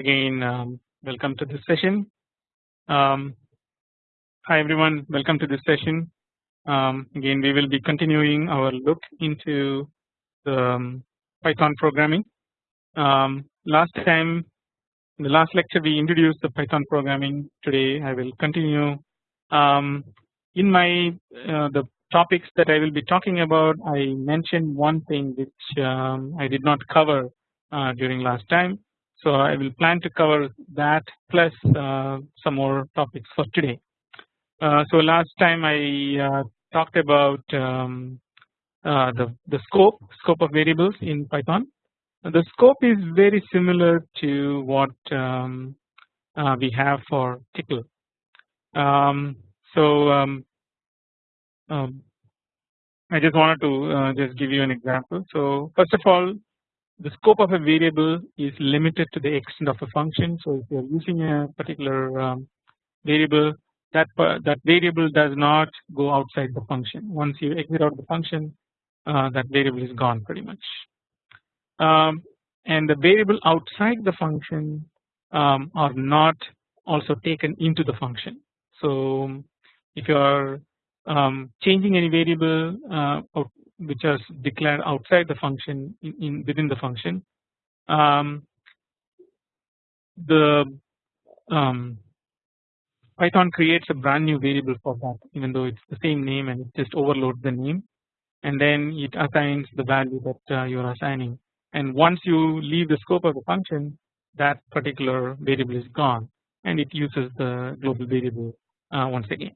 again um, welcome to this session. Um, hi everyone welcome to this session. Um, again we will be continuing our look into the um, Python programming. Um, last time in the last lecture we introduced the Python programming today I will continue um, in my uh, the topics that I will be talking about I mentioned one thing which I did not cover uh, during last time so I will plan to cover that plus uh, some more topics for today. Uh, so last time I uh, talked about um, the the scope scope of variables in Python. The scope is very similar to what um, we have for Tcl. Um, so um, um, I just wanted to uh, just give you an example. So first of all the scope of a variable is limited to the extent of a function. So if you are using a particular um, variable that that variable does not go outside the function once you exit out the function uh, that variable is gone pretty much um, and the variable outside the function um, are not also taken into the function. So if you are um, changing any variable uh, which is declared outside the function in, in within the function. Um, the um, Python creates a brand new variable for that even though it's the same name and it just overloads the name. And then it assigns the value that uh, you are assigning. And once you leave the scope of the function that particular variable is gone and it uses the global variable uh, once again.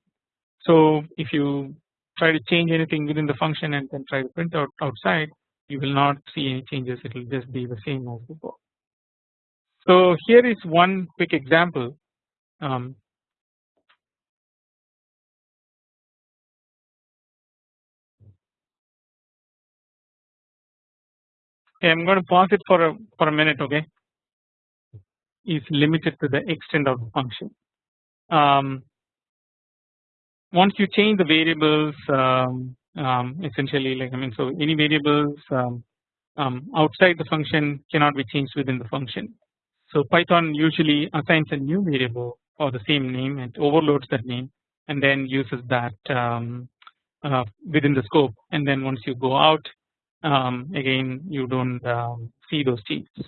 So if you try to change anything within the function and then try to print out outside you will not see any changes. It will just be the same as before. So here is one quick example. Um, okay, I'm going to pause it for a for a minute okay? Is limited to the extent of the function. Um, once you change the variables um, um, essentially like I mean so any variables um, um, outside the function cannot be changed within the function. So Python usually assigns a new variable or the same name and overloads that name and then uses that um, uh, within the scope and then once you go out again you don't see those changes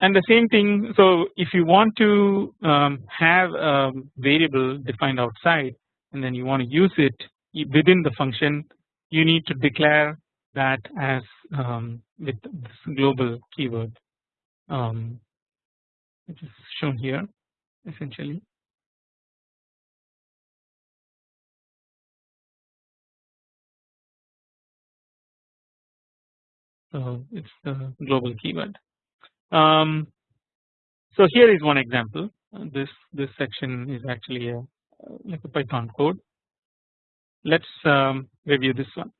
and the same thing so if you want to um, have a variable defined outside and then you want to use it within the function you need to declare that as um, with this global keyword um, which is shown here essentially. So it's the global keyword. Um, so here is one example. This this section is actually a like a Python code. Let's um, review this one.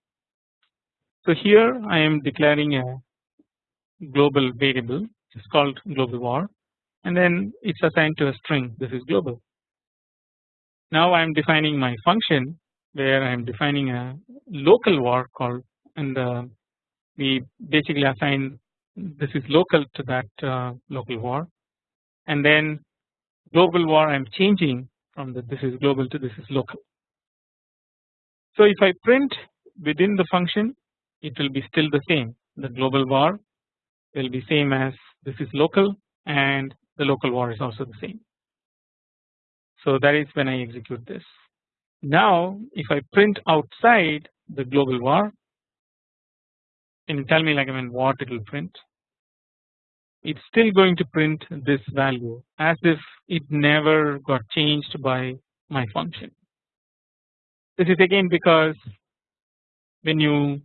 So here I am declaring a global variable It's called global var and then it's assigned to a string this is global. Now I am defining my function where I am defining a local var called and uh, we basically assign this is local to that uh, local var and then global var I am changing from the this is global to this is local. So if I print within the function it will be still the same the global var will be same as this is local and the local var is also the same. So that is when I execute this. Now if I print outside the global var can you tell me like I mean what it will print it's still going to print this value as if it never got changed by my function. This is again because when you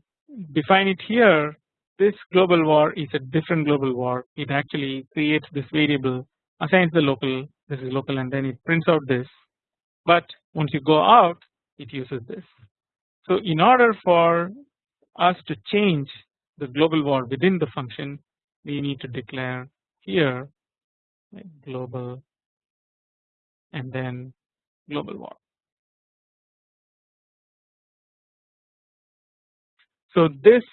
define it here this global var is a different global var it actually creates this variable assigns the local this is local and then it prints out this but once you go out it uses this. So in order for us to change the global var within the function we need to declare here global and then global var. So this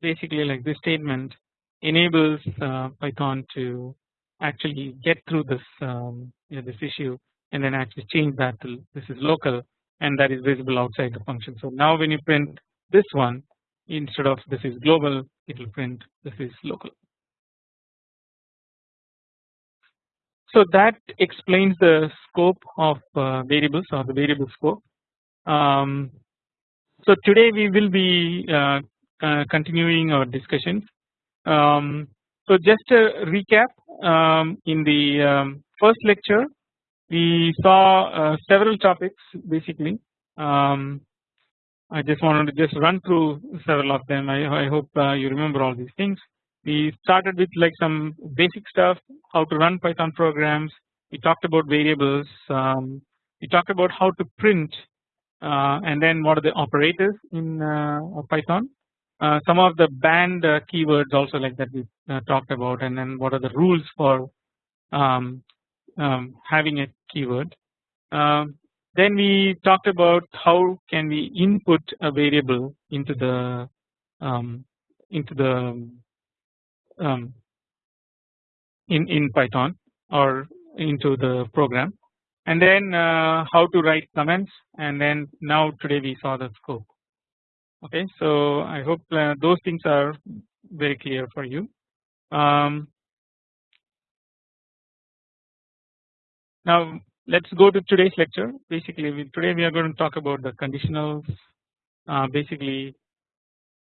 basically like this statement enables uh, Python to actually get through this um, you know, this issue and then actually change that to this is local and that is visible outside the function. So now when you print this one instead of this is global it will print this is local. So that explains the scope of uh, variables or the variable scope. Um, so today we will be uh, uh, continuing our discussions. Um, so just a recap um, in the um, first lecture we saw uh, several topics basically. Um, I just wanted to just run through several of them. I, I hope uh, you remember all these things. We started with like some basic stuff, how to run Python programs. We talked about variables. Um, we talked about how to print, uh, and then what are the operators in uh, Python. Uh, some of the banned uh, keywords also like that we uh, talked about, and then what are the rules for um, um, having a keyword. Um, then we talked about how can we input a variable into the um, into the um, in in Python or into the program. And then uh, how to write comments. And then now today we saw the scope. Okay so I hope uh, those things are very clear for you. Um, now let's go to today's lecture. Basically we, today we are going to talk about the conditionals uh, basically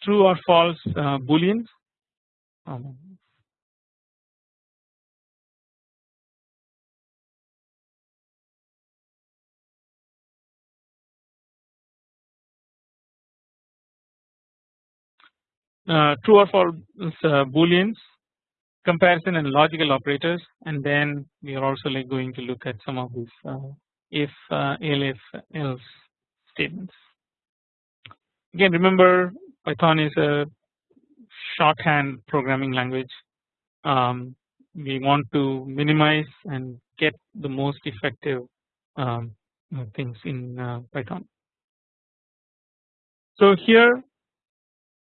true or false uh, booleans um, uh, true or false uh, booleans comparison and logical operators and then we are also like going to look at some of these uh, if uh, elif else statements. Again remember python is a shorthand programming language. Um, we want to minimize and get the most effective um, things in uh, python. So here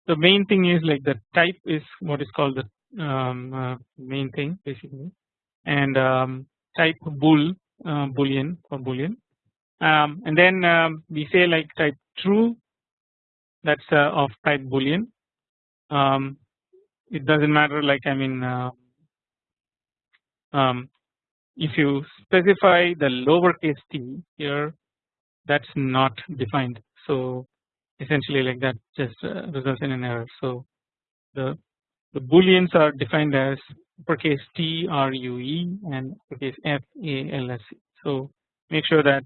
the main thing is like the type is what is called the um, uh, main thing basically. And um, type bool uh, boolean or boolean. Um, and then um, we say like type true. That's uh, of type boolean um, it doesn't matter like I mean uh, um, if you specify the lowercase t here that's not defined so essentially like that just uh, results in an error so the the booleans are defined as uppercase T R U E and uppercase F A L S E. So make sure that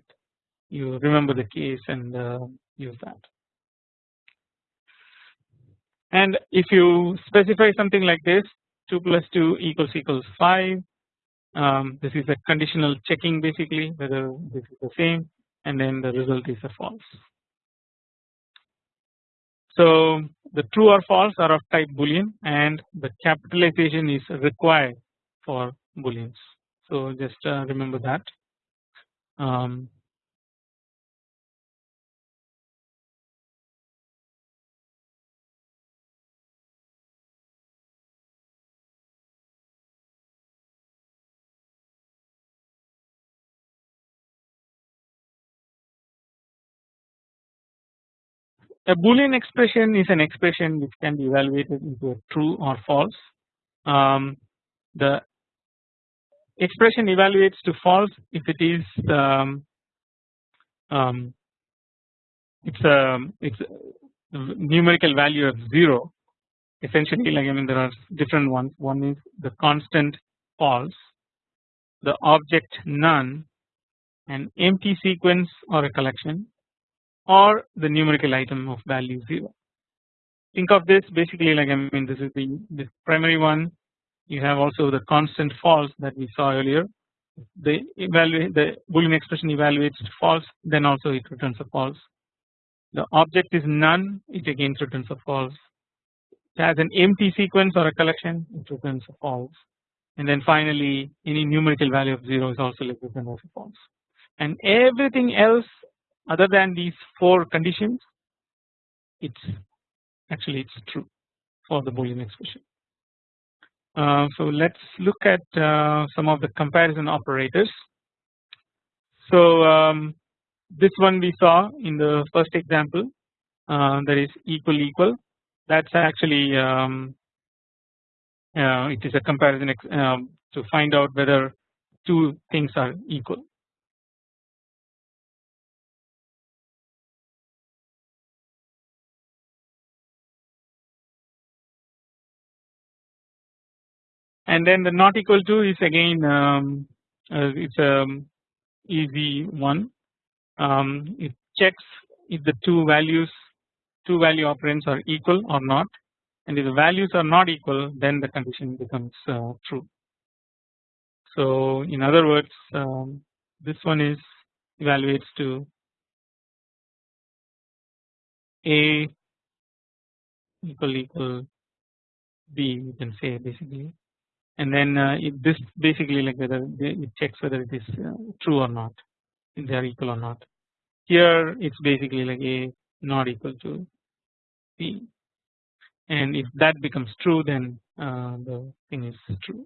you remember the case and uh, use that. And if you specify something like this 2 plus 2 equals equals 5 um, this is a conditional checking basically whether this is the same and then the result is a false. So the true or false are of type boolean and the capitalization is required for booleans. So just uh, remember that. Um, A boolean expression is an expression which can be evaluated into a true or false. Um, the expression evaluates to false if it is um, um, it's a it's a numerical value of zero. Essentially, like I mean, there are different ones. One is the constant false, the object none, an empty sequence or a collection, or the numerical item of value 0. Think of this basically like I mean this is the this primary one. You have also the constant false that we saw earlier. The evaluate the boolean expression evaluates false then also it returns a false. The object is none it again returns a false. It has an empty sequence or a collection it returns a false. And then finally any numerical value of 0 is also as a false. And everything else other than these four conditions it's actually it's true for the boolean expression Uh, so let's look at uh, some of the comparison operators. So um, this one we saw in the first example uh, that is equal equal that's actually um, uh, it is a comparison um, to find out whether two things are equal. And then the not equal to is again um, uh, it's a um, easy one. Um, it checks if the two values two value operands are equal or not and if the values are not equal then the condition becomes uh, true. So in other words um, this one is evaluates to A equal equal B you can say basically and then uh, this basically like whether it checks whether it is uh, true or not if they are equal or not. Here it's basically like A not equal to B and if that becomes true then uh, the thing is true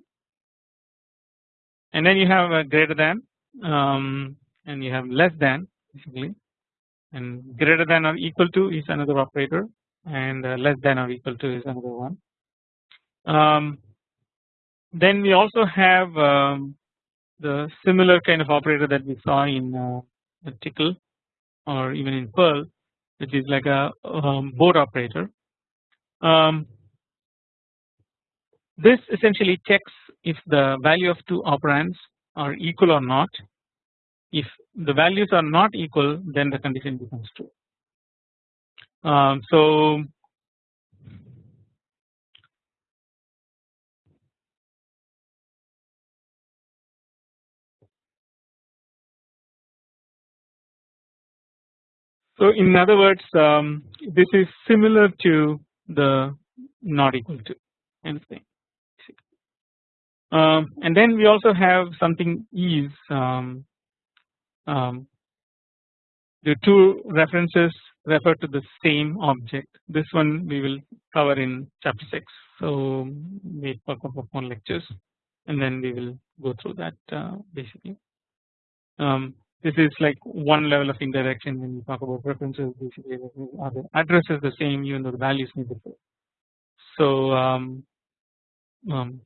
and then you have a greater than um, and you have less than basically and greater than or equal to is another operator and uh, less than or equal to is another one. Um, then we also have um, the similar kind of operator that we saw in uh, Tcl or even in Perl which is like a um, BORE operator. Um, this essentially checks if the value of two operands are equal or not. If the values are not equal then the condition becomes true. Um, so So in other words um, this is similar to the not equal to kind of thing. Um, and then we also have something is um, um, the two references refer to the same object. This one we will cover in chapter 6. So for a couple of more lectures and then we will go through that uh, basically. This is like one level of indirection when we talk about references basically the address is the same even though the values may differ. So um, um,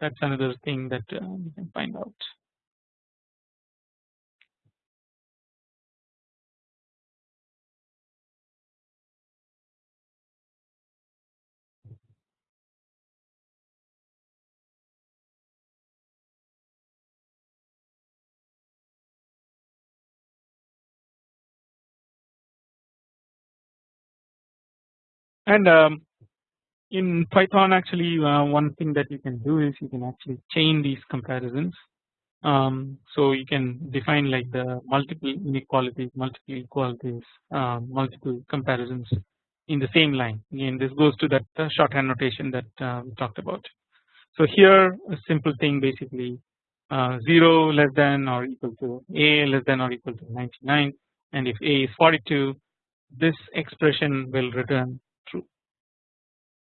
that's another thing that uh, we can find out. And um, in Python actually uh, one thing that you can do is you can actually chain these comparisons. Um, so you can define like the multiple inequalities, multiple equalities, uh, multiple comparisons in the same line. Again, this goes to that uh, shorthand notation that uh, we talked about. So here a simple thing basically uh, 0 less than or equal to a less than or equal to 99 and if a is 42 this expression will return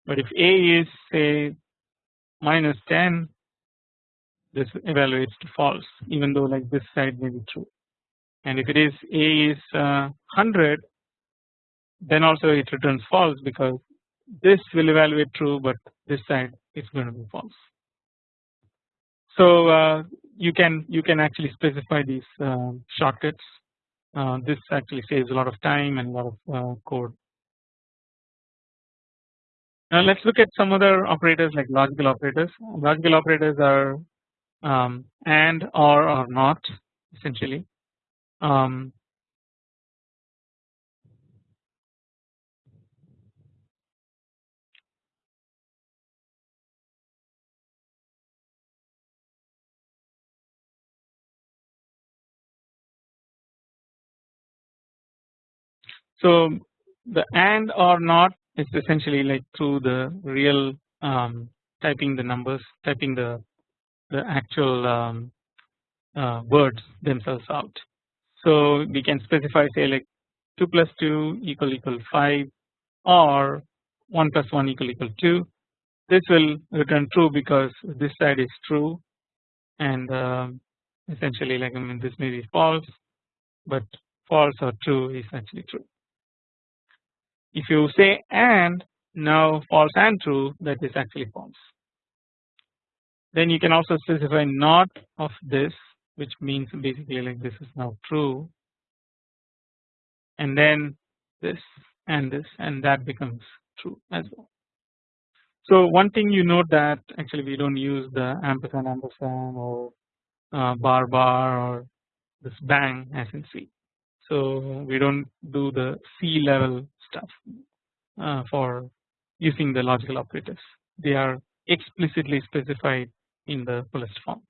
but if A is say minus 10 this evaluates to false even though like this side may be true. And if it is A is uh, 100 then also it returns false because this will evaluate true but this side is going to be false. So uh, you can you can actually specify these uh, shortcuts. Uh, this actually saves a lot of time and a lot of uh, code now let's look at some other operators like logical operators. Logical operators are um, and or or not essentially. Um, so the and or not it's essentially like through the real um, typing the numbers typing the the actual um, uh, words themselves out. So we can specify say like 2 plus 2 equal equal 5 or 1 plus 1 equal equal 2 this will return true because this side is true and um, essentially like I mean this may be false but false or true is actually true. If you say and now false and true that is actually false. Then you can also specify not of this which means basically like this is now true and then this and this and that becomes true as well. So one thing you note that actually we don't use the ampersand ampersand or uh, bar bar or this bang as in C. So we don't do the C level stuff uh, for using the logical operators. They are explicitly specified in the fullest form.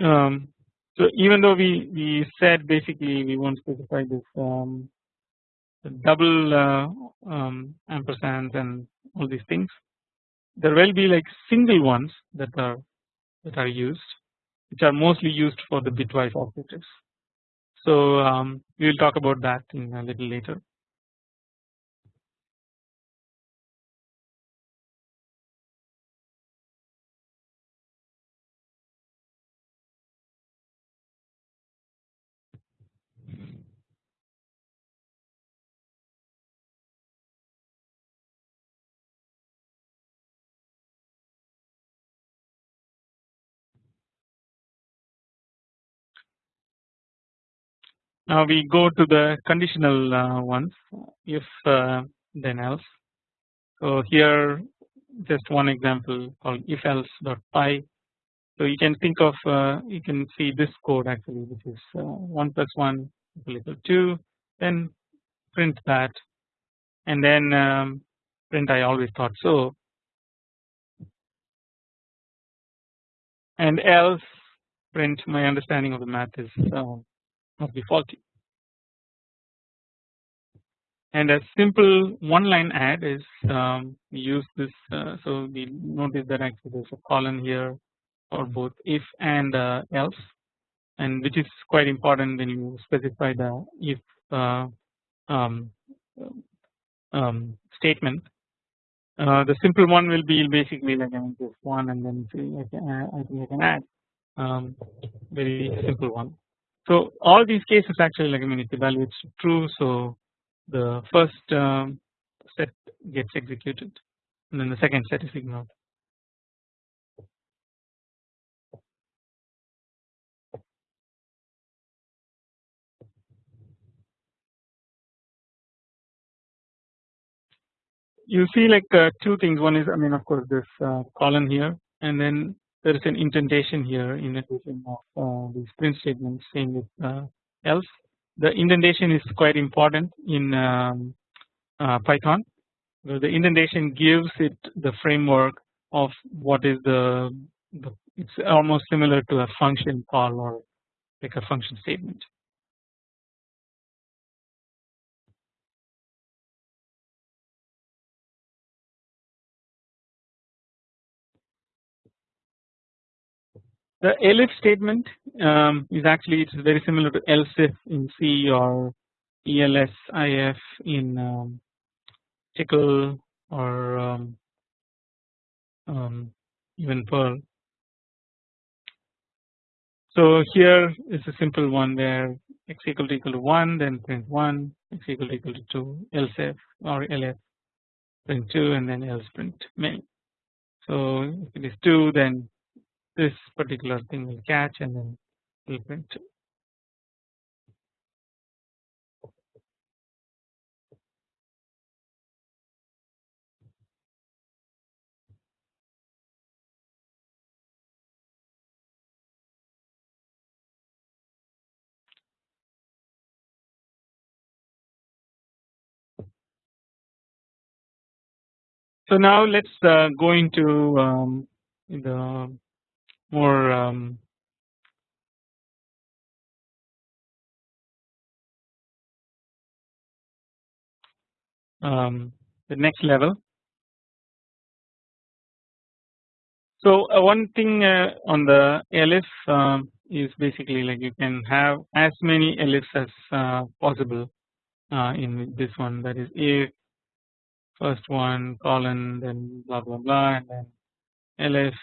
Um, so even though we we said basically we won't specify this um, double uh, um, ampersands and all these things, there will be like single ones that are that are used, which are mostly used for the bitwise operators. So um, we will talk about that in a little later. Now we go to the conditional uh, ones if uh, then else. So here just one example called if else dot py. So you can think of uh, you can see this code actually which is uh, 1 plus 1 equal to 2 then print that and then um, print I always thought so and else print my understanding of the math is uh, must be faulty. And a simple one line add is um, use this uh, so we notice that actually there's a colon here for both if and uh, else and which is quite important when you specify the if uh, um, um, statement. Uh, the simple one will be basically like I mean just one and then I, can, I think I can add um, very simple one. So all these cases actually like I mean it evaluates true so the first um, set gets executed and then the second set is ignored. You see like uh, two things one is I mean of course this uh, colon here and then there is an indentation here in addition of uh, these print statements same with else. The indentation is quite important in um, uh, Python. The indentation gives it the framework of what is the, the it's almost similar to a function call or like a function statement. The elif statement um, is actually it's very similar to else if in C or ELSIF in um, Tcl or um, um, even Perl. So here is a simple one where x equal to equal to 1 then print 1 x equal to equal to 2 else if or elif print 2 and then else print many. So if it is 2 then this particular thing will catch and then will print. So now let's uh, go into um, the more um, um, the next level. So uh, one thing uh, on the elif um, is basically like you can have as many elifs as uh, possible uh, in this one. That is if first one colon then blah blah blah and then elif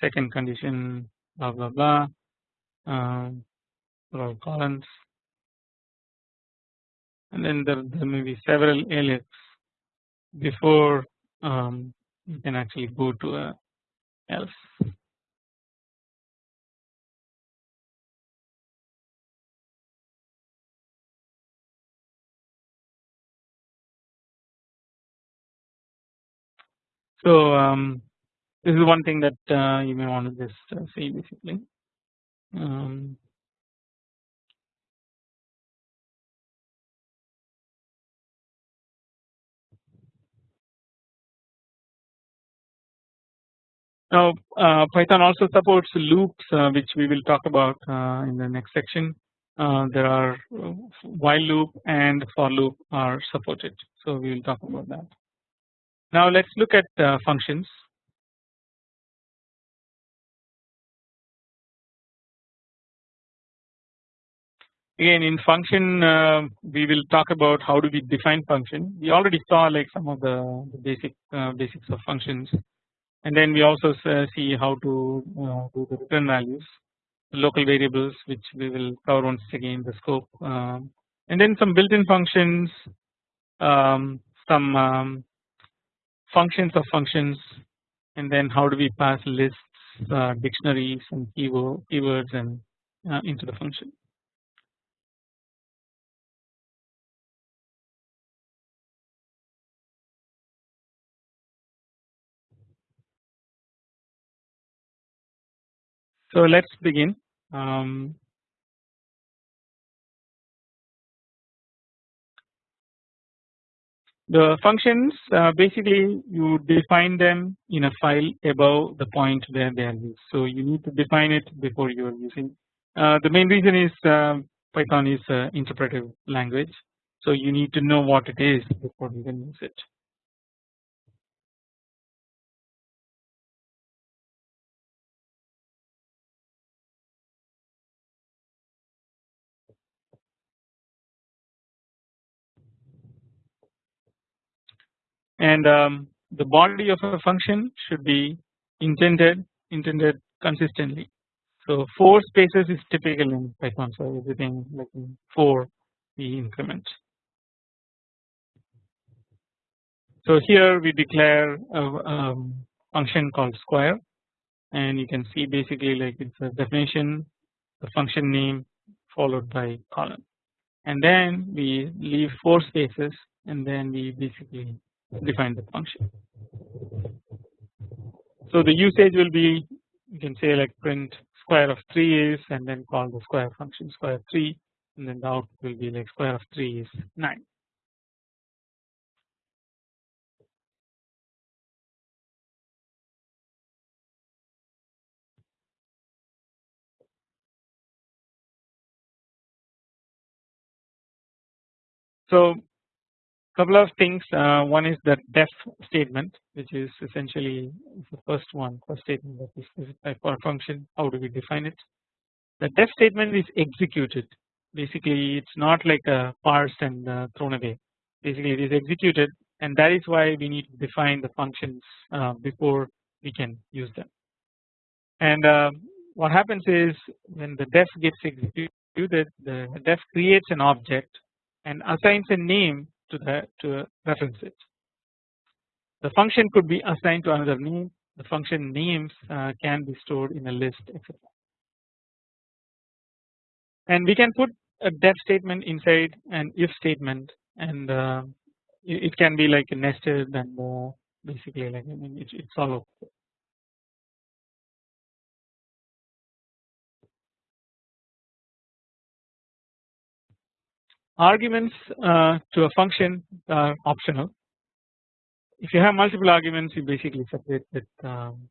second condition blah blah blah um, colons and then there, there may be several elifs before um, you can actually go to a else. So um, this is one thing that uh, you may want to just uh, see basically. Um, Now uh, Python also supports loops uh, which we will talk about uh, in the next section. There are while loop and for loop are supported so we will talk about that. Now let us look at functions. Again in function we will talk about how do we define function. We already saw like some of the, the basic basics of functions and then we also see how to uh, do the return values local variables which we will cover once again the scope um, and then some built-in functions um, some um, functions of functions and then how do we pass lists uh, dictionaries and keyword, keywords and uh, into the function. So let us begin. Um, the functions uh, basically you define them in a file above the point where they are used. So you need to define it before you are using. Uh, the main reason is uh, Python is an interpretive language. So you need to know what it is before you can use it. And um, the body of a function should be indented indented consistently. So four spaces is typical in Python so everything like in four we increment. So here we declare a um, function called square and you can see basically like it's a definition the function name followed by colon and then we leave four spaces and then we basically define the function. So the usage will be you can say like print square of 3 is and then call the square function square 3 and then the output will be like square of 3 is 9. So couple of things. Uh, one is the def statement which is essentially the first one first statement that is for a function how do we define it? The def statement is executed. Basically it's not like a parsed and uh, thrown away. Basically it is executed and that is why we need to define the functions uh, before we can use them. And uh, what happens is when the def gets executed the def creates an object and assigns a name to the to reference it. The function could be assigned to another name. The function names uh, can be stored in a list, etc. And we can put a def statement inside an if statement, and uh, it can be like nested and uh, basically like I mean it's, it's all okay. Arguments uh, to a function are optional. If you have multiple arguments, you basically separate with um,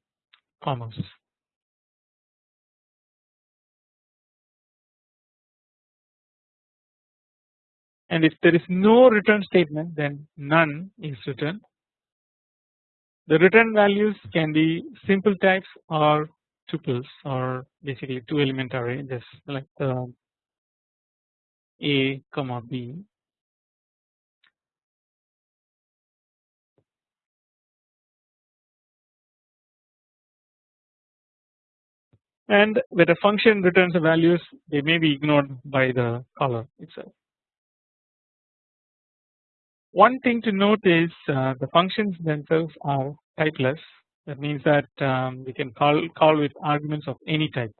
commas. And if there is no return statement, then none is returned. The return values can be simple types or tuples or basically two element array just like the A comma B and when a function returns the values they may be ignored by the caller itself. One thing to note is uh, the functions themselves are typeless that means that um, we can call call with arguments of any type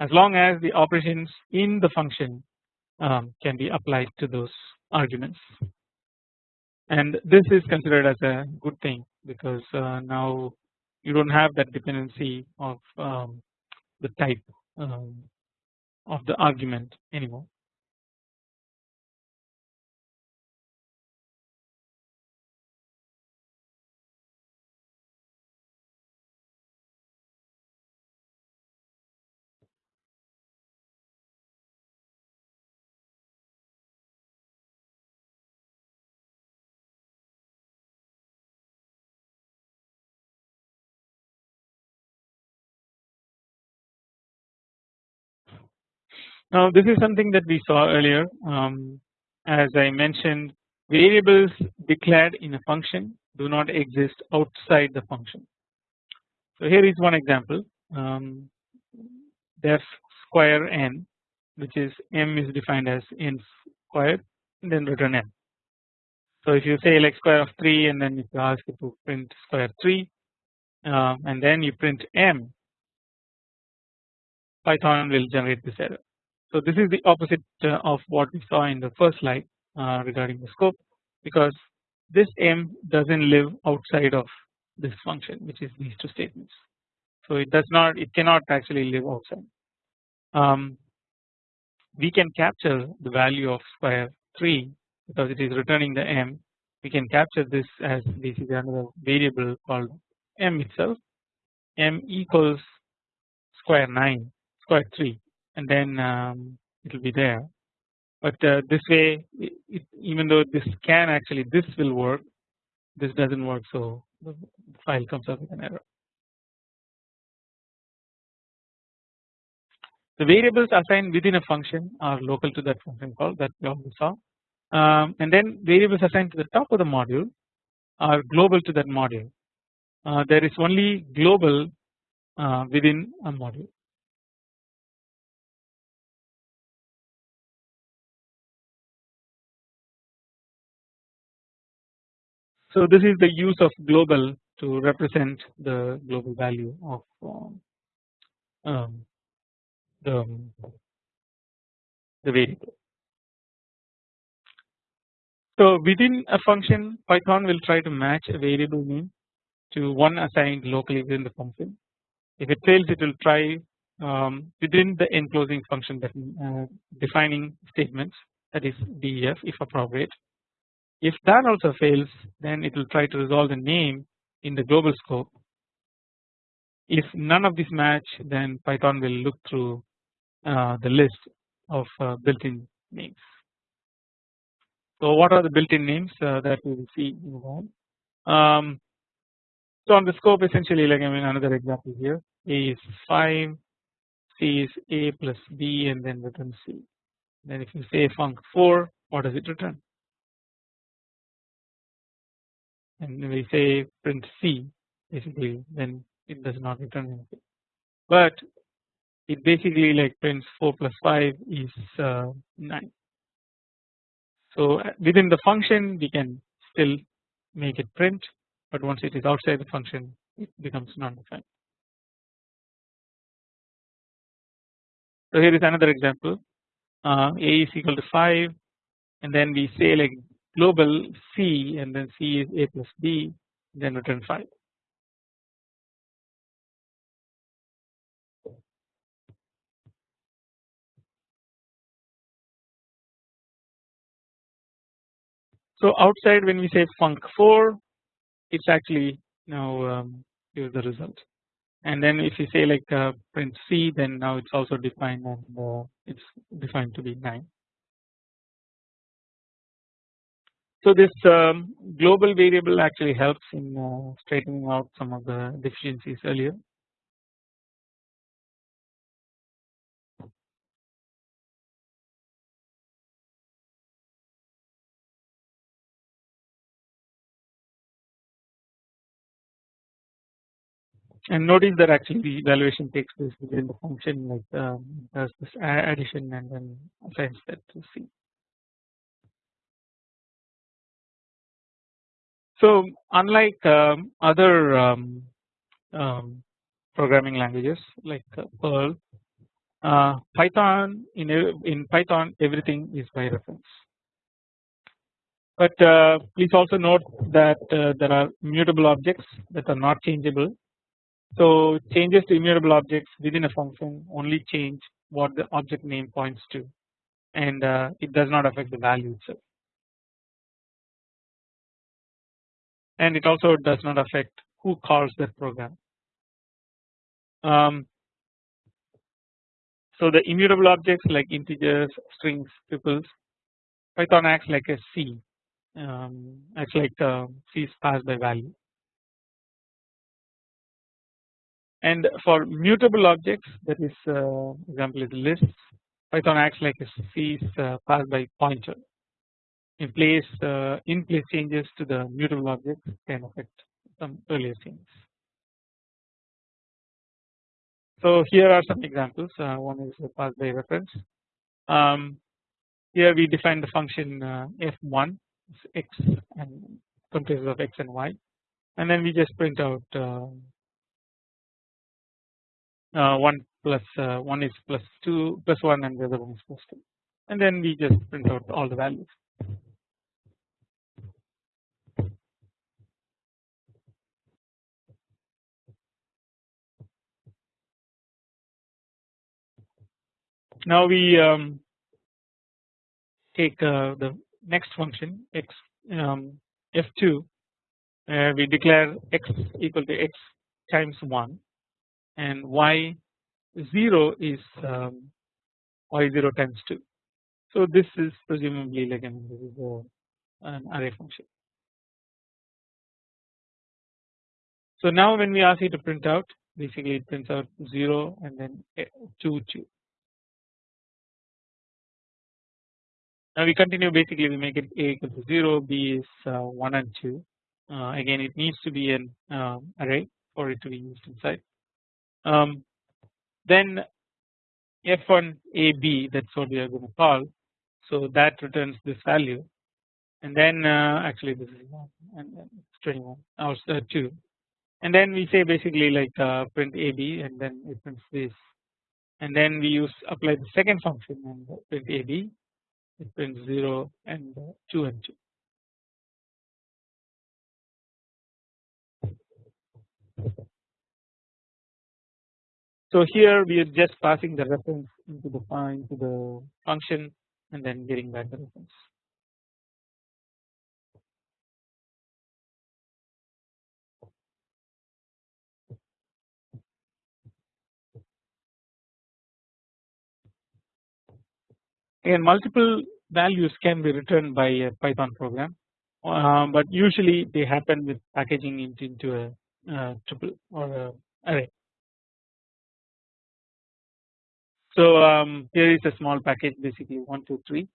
as long as the operations in the function um, can be applied to those arguments and this is considered as a good thing because uh, now you don't have that dependency of um, the type um, of the argument anymore. Now this is something that we saw earlier um, as I mentioned variables declared in a function do not exist outside the function. So here is one example um, def square n which is m is defined as n squared and then return m. So if you say like square of 3 and then if you ask it to print square 3 uh, and then you print m Python will generate this error. So this is the opposite uh, of what we saw in the first slide uh, regarding the scope because this m doesn't live outside of this function which is these two statements. So it does not it cannot actually live outside. Um, we can capture the value of square 3 because it is returning the m we can capture this as basically another variable called m itself m equals square 9 square 3 and then um, it will be there. But uh, this way, it, even though this can actually this will work, this doesn't work, so the file comes up with an error. The variables assigned within a function are local to that function call that we already saw, um, and then variables assigned to the top of the module are global to that module. Uh, there is only global uh, within a module. So this is the use of global to represent the global value of um, um, the, the variable. So within a function Python will try to match a variable name to one assigned locally within the function. If it fails it will try um, within the enclosing function that uh, defining statements that is def if appropriate if that also fails then it will try to resolve the name in the global scope. If none of these match then Python will look through uh, the list of uh, built-in names. So what are the built-in names uh, that we will see um, so on the scope essentially like I mean another example here A is 5 C is A plus B and then return C then if you say func 4 what does it return and we say print C basically then it does not return anything. But it basically like prints 4 plus 5 is uh, 9 so uh, within the function we can still make it print but once it is outside the function it becomes non-defined. So here is another example. Uh, a is equal to 5 and then we say like global C and then C is A plus B then return 5. So outside when we say func 4 it's actually now um, here's the result and then if you say like uh, print C then now it's also defined and uh, it's defined to be 9. So this um, global variable actually helps in uh, straightening out some of the deficiencies earlier. And notice that actually the evaluation takes place within the function like um, does this addition and then assigns that to C. So unlike um, other um, um, programming languages like uh, Perl, uh, Python in in Python everything is by reference. But uh, please also note that uh, there are mutable objects that are not changeable so changes to immutable objects within a function only change what the object name points to and uh, it does not affect the value itself. And it also does not affect who calls that program. Um, so the immutable objects like integers, strings, tuples, Python acts like a C, um, acts like uh, C is passed by value. And for mutable objects that is uh, example is lists. Python acts like a C is uh, passed by pointer in place uh, in place changes to the mutable objects can affect some earlier changes. So here are some examples uh, one is passed by reference um, here we define the function uh, f1 x and comprises of x and y and then we just print out uh, uh, 1 plus uh, 1 is plus 2 plus 1 and the other one is plus 2 and then we just print out all the values. Now we um, take uh, the next function x um, f2 uh, we declare x equal to x times 1 and y 0 is um, y 0 times 2. So this is presumably like an, this is a, an array function. So now when we ask it to print out basically it prints out 0 and then 2 2. Now we continue basically we make it a equal to 0 b is uh, 1 and 2 uh, again it needs to be an um, array for it to be used inside um, then f1 ab that's what we are going to call so that returns this value. And then uh, actually this is 1 and then it's 21 or uh, 2 and then we say basically like uh, print ab and then it prints this. And then we use apply the second function and print ab it prints 0 and uh, 2 and 2 So here we are just passing the reference into the into the function and then getting back the reference. And multiple values can be returned by a Python program, uh, but usually they happen with packaging it into a, a tuple or a array. So um, here is a small package basically 1 2 3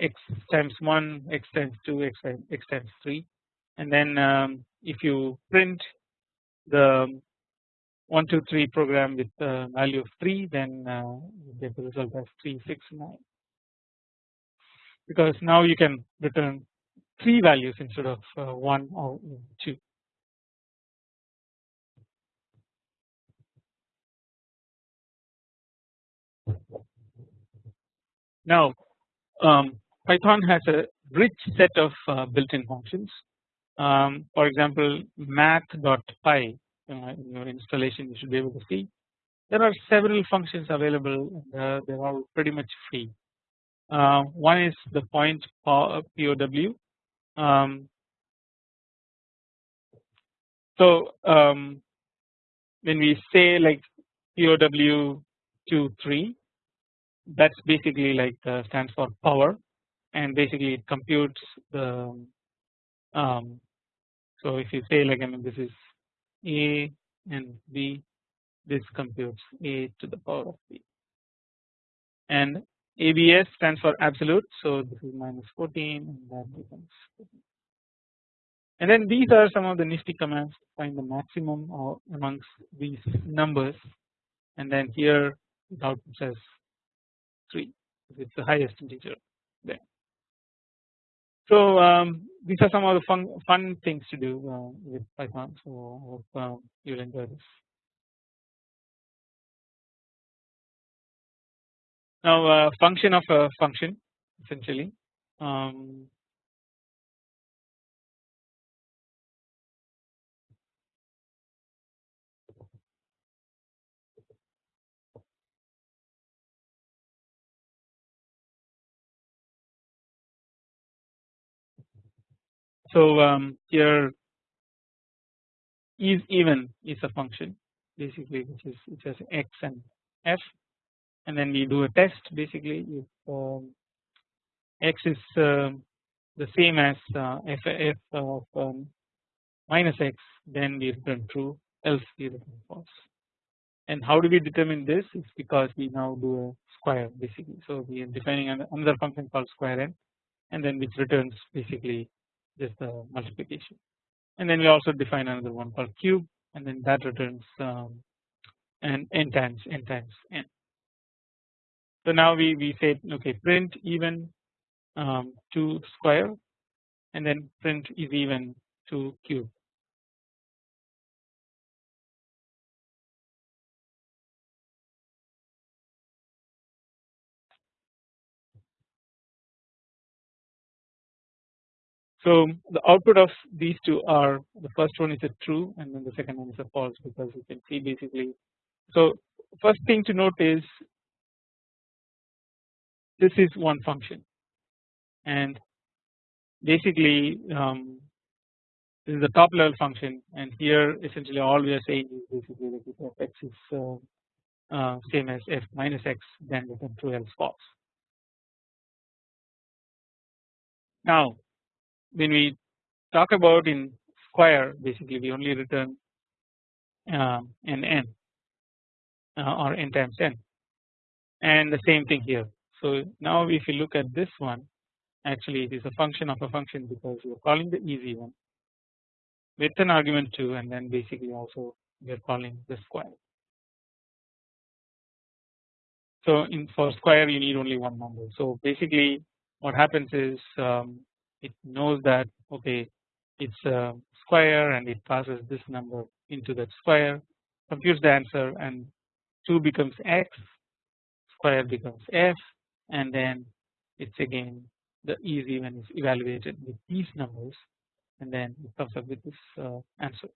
x times 1 x times 2 x times, x times 3 and then um, if you print the 1 2 3 program with the value of 3 then uh, you get the result as 3 6 9 because now you can return 3 values instead of uh, 1 or 2 Now um, Python has a rich set of uh, built-in functions. Um, for example, math.py uh, in your installation you should be able to see there are several functions available uh, they are all pretty much free. Uh, one is the point POW. Um, so um, when we say like POW 2 3 that's basically like uh, stands for power. And basically it computes the um, so if you say like I mean this is a and b this computes a to the power of b. And ABS stands for absolute. So this is minus 14 and that becomes 14. and then these are some of the nifty commands find the maximum or amongst these numbers. And then here the output says 3 it's the highest integer there. So um, these are some of the fun fun things to do uh, with Python. So hope uh, you'll enjoy this. Now uh, function of a function essentially. Um, So um, here is even is a function basically which is which has x and f. And then we do a test basically if um, x is um, the same as uh, f, f of um, minus x then we return true else we return false. And how do we determine this? It's because we now do a square basically. So we are defining another function called square n and then which returns basically just the multiplication and then we also define another one called cube and then that returns um, n times n times n. So now we, we say okay print even um, to square and then print is even to cube. So the output of these two are the first one is a true and then the second one is a false because you can see basically. So first thing to note is this is one function and basically um, this is the top level function and here essentially all we are saying is basically that if x is uh, uh, same as f minus x then return true else false. Now when we talk about in square basically we only return uh, an n uh, or n times n and the same thing here. So now if you look at this one actually it is a function of a function because we are calling the easy one with an argument 2 and then basically also we are calling the square. So in for square you need only one number so basically what happens is um, it knows that okay it's a square and it passes this number into that square computes the answer and 2 becomes x square becomes f and then it's again the easy when it's evaluated with these numbers and then it comes up with this uh, answer.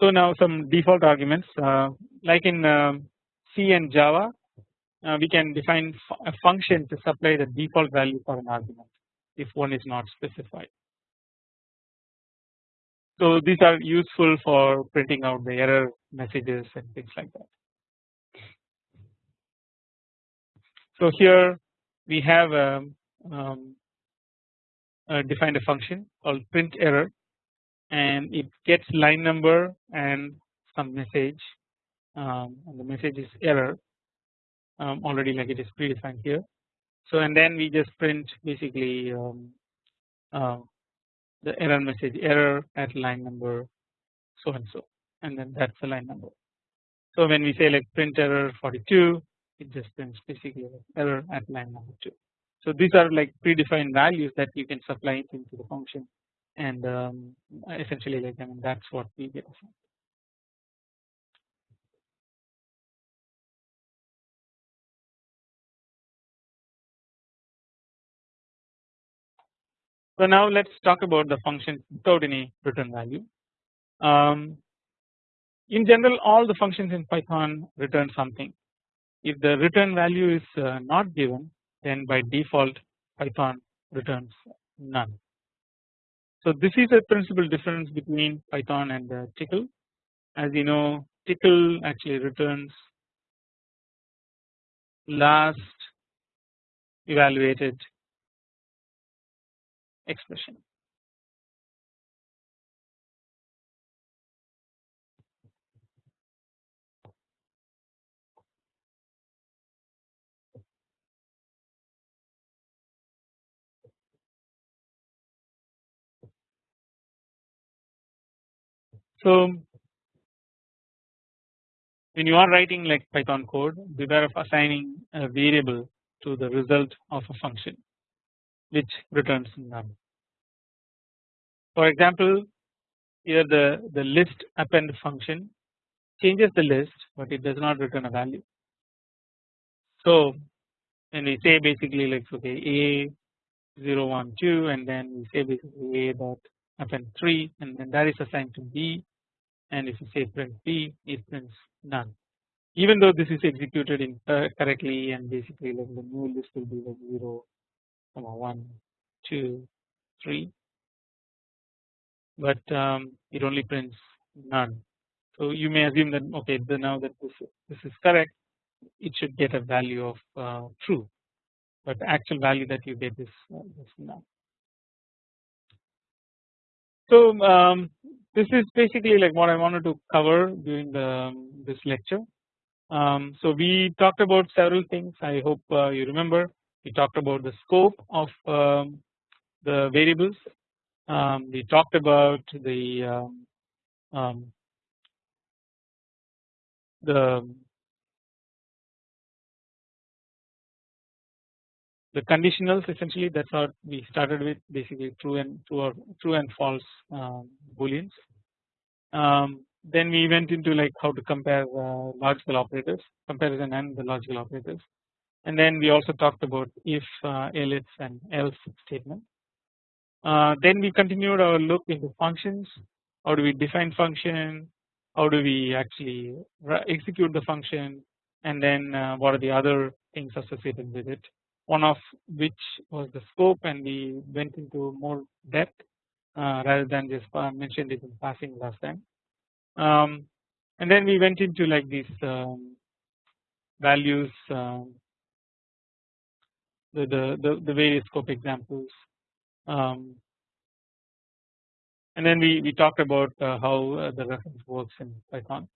So now some default arguments uh, like in um, C and Java uh, we can define a function to supply the default value for an argument if one is not specified. So these are useful for printing out the error messages and things like that. So here we have um, um, uh, defined a function called print error and it gets line number and some message um, and the message is error um, already like it is predefined here. So and then we just print basically um, uh, the error message error at line number so and so and then that's the line number. So when we say like print error 42 it just prints basically error at line number 2. So these are like predefined values that you can supply into the function and um, essentially like I mean that's what we get. So now let's talk about the function without any return value. Um, in general all the functions in Python return something. If the return value is uh, not given then by default Python returns none. So this is a principal difference between Python and uh, Tcl. As you know Tcl actually returns last evaluated expression. So when you are writing like Python code beware of assigning a variable to the result of a function which returns none. For example here the, the list append function changes the list but it does not return a value. So when we say basically like okay a 0 1 2 and then we say basically a dot append 3 and then that is assigned to b and if you say print b it prints none. Even though this is executed in uh, correctly and basically like the new list will be like 0 1 2 3 but um, it only prints none. So you may assume that okay the now that this this is correct it should get a value of uh, true. But the actual value that you get is, uh, is none. So um, this is basically like what I wanted to cover during the um, this lecture. Um, so we talked about several things. I hope uh, you remember. We talked about the scope of um, the variables. Um, we talked about the um, um, the the conditionals essentially that's what we started with basically true and true or true and false um, booleans. Um, then we went into like how to compare uh, logical operators comparison and the logical operators. And then we also talked about if uh, else and else statement. Uh, then we continued our look into functions. How do we define function? How do we actually execute the function? And then uh, what are the other things associated with it one of which was the scope and we went into more depth uh, rather than just uh, mentioned it in passing last time. Um, and then we went into like these um, values um, the, the, the, the, various scope examples um, and then we, we talked about uh, how uh, the reference works in Python.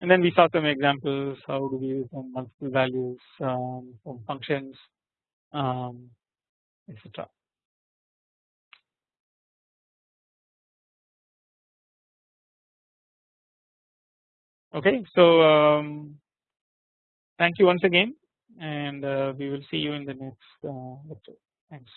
And then we saw some examples how do we use some multiple values um, from functions um, etc. Okay, so um, thank you once again, and uh, we will see you in the next uh, lecture. Thanks.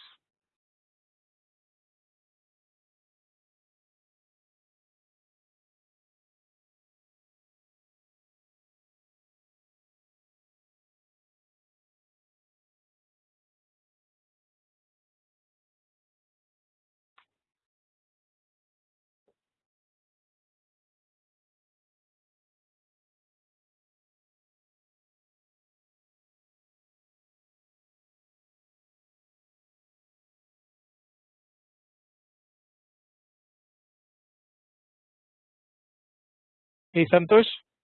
Hey Santosh